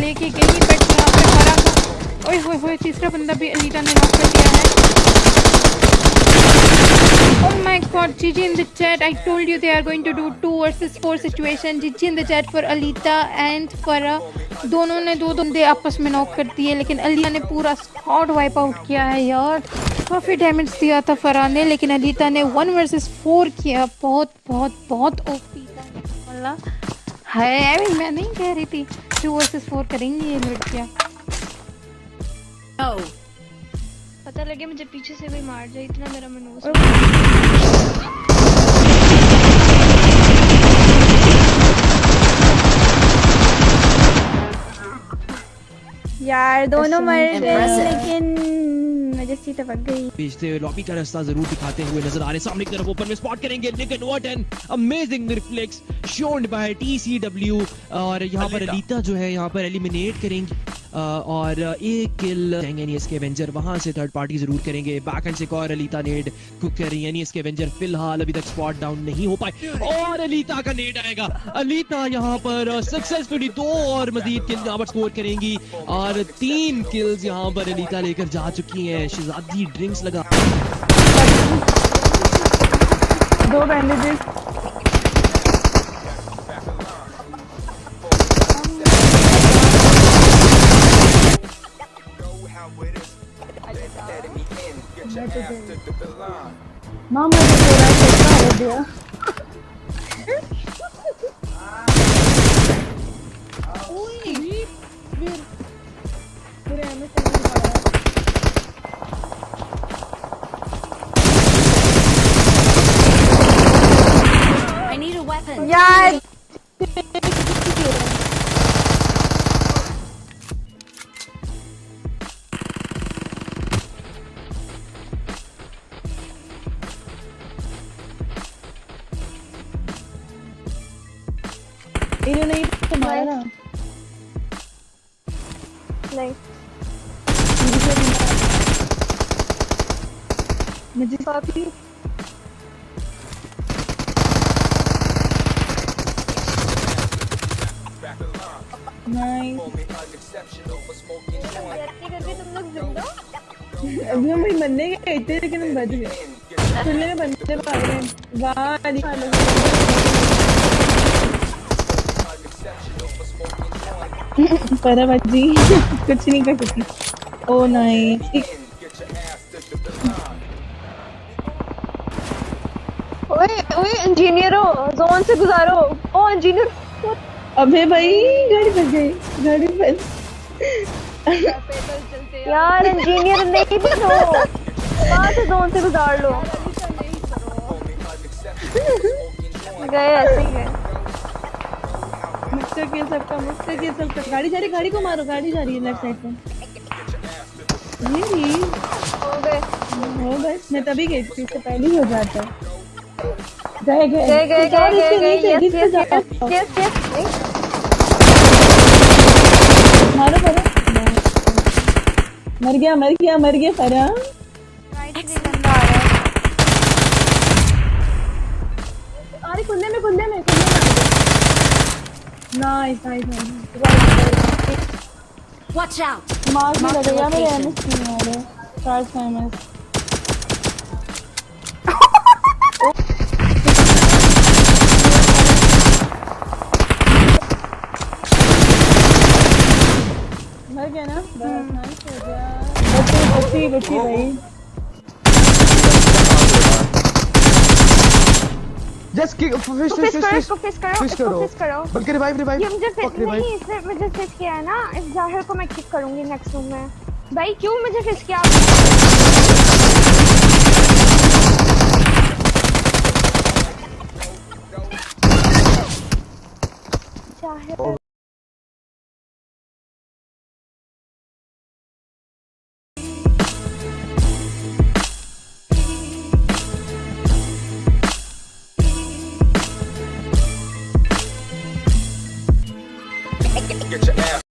लेके तीसरा बंदा भी अलीटा ने नॉक कर दिया है Oh god, GG in the chat. I told you they are going to do 2 versus 4 situation. GG in the chat for Alita and Farah. दोनों ने दो बंदे आपस में नॉक कर दिए लेकिन अलीता ने पूरा स्क्वाड वाइप आउट किया है यार काफ़ी डैमेज दिया था फरा ने लेकिन अलीता ने वन वर्सेस फोर किया बहुत बहुत बहुत ओपी था है मैं नहीं कह रही थी टू वर्सेस फोर करेंगी ये लड़कियाँ no. पता लगे मुझे पीछे से भी मार जाए इतना मेरा मनोज यार दोनों मर गए लेकिन जैसी टपक गई भेजते हुए लॉबी का रास्ता ज़रूर दिखाते हुए नज़र आ रहे सामने की तरफ़ ओपन में स्पॉट करेंगे। लेकिन what an amazing reflex shown by TCW और यहाँ पर अलीता जो है यहाँ पर एलिमिनेट करेंगे और एक किल यानी इसके एवेंजर वहाँ से थर्ड पार्टी ज़रूर करेंगे। बैक एंड से एक और अलीता नेड कुक कर रही यानी इसके एवेंजर फ़िलहाल अभी तक स्पॉट डाउन नहीं हो पाए। और अलीता का नेड आएगा। अलीता यहाँ पर सक्सेसफुली दो और मजीद किल यहाँ पर स्कोर करेंगी। और तीन किल्स यहाँ पर अलीता लेकर जा चुकी हैं। शहजादी ड्रिंक्स लगा। दो बैंडेजेस मामा जी पूरा कितना हो गया? I इन्होंने ही तो मारा ना नहीं। मुझे ज़िंदा अभी हम बनने गए थे लेकिन हम बच गए। सुनने में बंदे भाग रहे हैं वाह परा बच्ची कुछ नहीं कर सकती। ओ नाइस ओए ओए इंजीनियरो जोन से गुजारो। ओ इंजीनियर अबे भाई गाड़ी फंस गई गाड़ी फंस। यार इंजीनियर नहीं बनो वहाँ से जोन से गुजार लो। गए ऐसे ही गए मुझसे खेल सकता मुझसे खेल सकता गाड़ी जा रही गाड़ी को मारो गाड़ी जा रही है लेफ़्ट साइड पे। ये हो गए। हो बस मैं तभी गई थी इससे पहले ही हो जाता गए। गए गए गए गए गए yes yes yes yes yes मारो मर। गया मर गया मर गया अरे कुंदे में कुंदे में। कुंदे में nice nice nice Watch out! Mark भी Mark the लगेगा मेरे location. एमएस नहीं आ रहे चार सौ एमएस मर गया ना बस नाइस हो गया बच्ची बच्ची बच्ची भाई just kick fish fish fish करो फ़िश करो फ़िश करो। फ़िश करो। बल्कि रिवाइव रिवाइव ये मुझे फ़िश नहीं इसने मुझे फ़िश किया है ना। इस ज़ाहिर को मैं किक करूँगी नेक्स्ट रूम में। भाई क्यों मुझे फ़िश किया? ज़ाहिर।